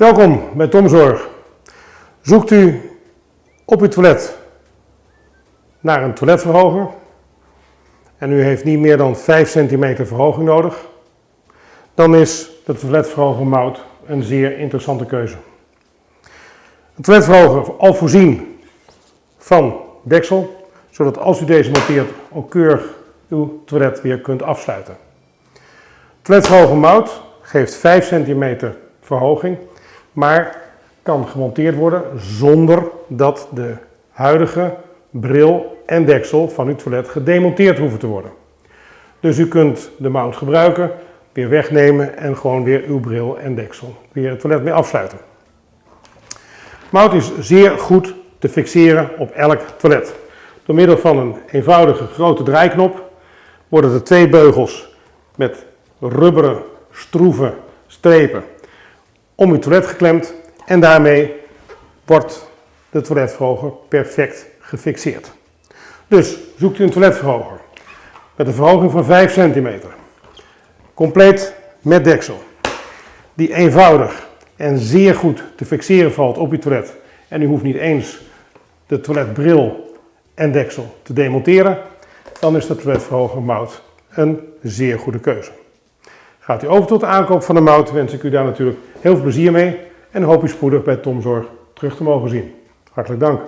Welkom bij Tomzorg. Zoekt u op uw toilet naar een toiletverhoger en u heeft niet meer dan 5 centimeter verhoging nodig, dan is de toiletverhoger Mout een zeer interessante keuze. Een toiletverhoger al voorzien van deksel, zodat als u deze monteert ook keurig uw toilet weer kunt afsluiten. Toiletverhoger Mout geeft 5 centimeter verhoging maar kan gemonteerd worden zonder dat de huidige bril en deksel van uw toilet gedemonteerd hoeven te worden. Dus u kunt de mount gebruiken, weer wegnemen en gewoon weer uw bril en deksel weer het toilet mee afsluiten. Mount is zeer goed te fixeren op elk toilet. Door middel van een eenvoudige grote draaiknop worden de twee beugels met rubberen stroeve strepen om uw toilet geklemd en daarmee wordt de toiletverhoger perfect gefixeerd. Dus zoekt u een toiletverhoger met een verhoging van 5 cm, compleet met deksel, die eenvoudig en zeer goed te fixeren valt op uw toilet en u hoeft niet eens de toiletbril en deksel te demonteren, dan is de toiletverhoger Mout een zeer goede keuze. Gaat u over tot de aankoop van de mout, wens ik u daar natuurlijk heel veel plezier mee en hoop u spoedig bij Tomzorg terug te mogen zien. Hartelijk dank.